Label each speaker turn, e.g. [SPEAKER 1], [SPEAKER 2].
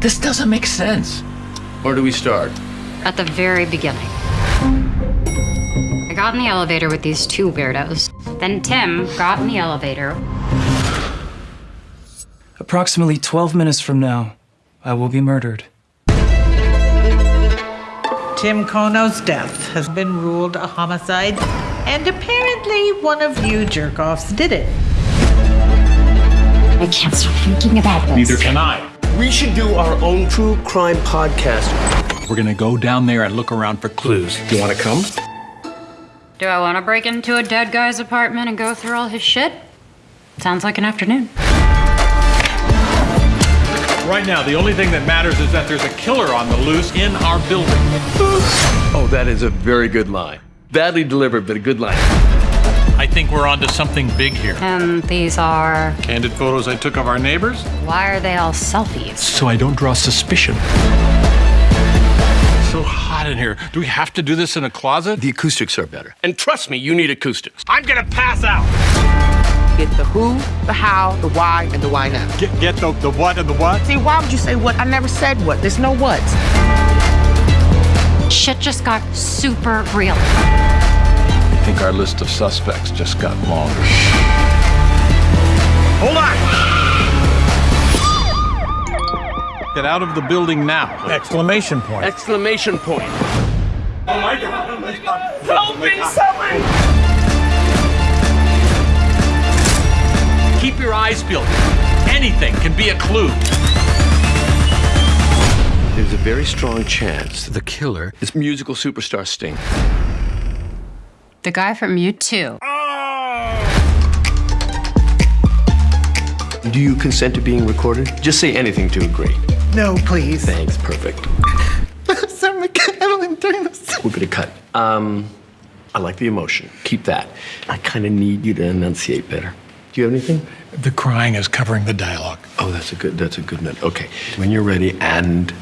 [SPEAKER 1] This doesn't make sense.
[SPEAKER 2] Where do we start?
[SPEAKER 3] At the very beginning. I got in the elevator with these two weirdos. Then Tim got in the elevator.
[SPEAKER 4] Approximately 12 minutes from now, I will be murdered.
[SPEAKER 5] Tim Kono's death has been ruled a homicide, and apparently one of you jerk-offs did it.
[SPEAKER 3] I can't stop thinking about this.
[SPEAKER 6] Neither can I.
[SPEAKER 7] We should do our own true crime podcast.
[SPEAKER 6] We're gonna go down there and look around for clues. You wanna come?
[SPEAKER 3] Do I want to break into a dead guy's apartment and go through all his shit? Sounds like an afternoon.
[SPEAKER 6] Right now, the only thing that matters is that there's a killer on the loose in our building.
[SPEAKER 2] Oh, that is a very good line. Badly delivered, but a good line.
[SPEAKER 6] I think we're onto something big here.
[SPEAKER 3] And these are.
[SPEAKER 6] Candid photos I took of our neighbors,
[SPEAKER 3] Why are they all selfies?
[SPEAKER 6] so I don't draw suspicion. It's So hot in here. Do we have to do this in a closet?
[SPEAKER 2] The acoustics are better. And trust me, you need acoustics.
[SPEAKER 6] I'm gonna pass out.
[SPEAKER 8] Get the who, the how, the why, and the why not.
[SPEAKER 6] Get, get the, the what and the what?
[SPEAKER 8] See, why would you say what? I never said what. There's no what.
[SPEAKER 3] Shit just got super real.
[SPEAKER 6] I think our list of suspects just got longer. Hold on! Get out of the building now! Exclamation point.
[SPEAKER 2] Exclamation point.
[SPEAKER 6] Oh my god!
[SPEAKER 8] Oh Help oh me, someone!
[SPEAKER 6] Keep your eyes peeled. Anything can be a clue.
[SPEAKER 2] There's a very strong chance the killer is musical superstar Sting.
[SPEAKER 3] The guy from U2.
[SPEAKER 2] Do you consent to being recorded? Just say anything to agree.
[SPEAKER 8] No, please.
[SPEAKER 2] Thanks, perfect.
[SPEAKER 8] Sorry, I don't this.
[SPEAKER 2] We're gonna cut. Um, I like the emotion. Keep that. I kind of need you to enunciate better. Do you have anything?
[SPEAKER 6] The crying is covering the dialogue.
[SPEAKER 2] Oh, that's a good. That's a good note. Okay, when you're ready, and